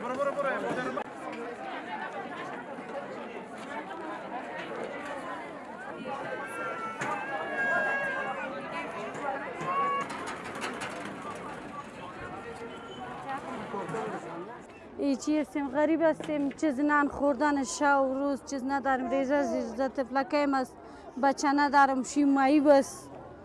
Bora, bora, bora. چی هستیم غریب هستیم چیز نان خوردن شب و روز چیز نداریم ریزه زیزده طفلکیم است بچه ندارم شیمایی بست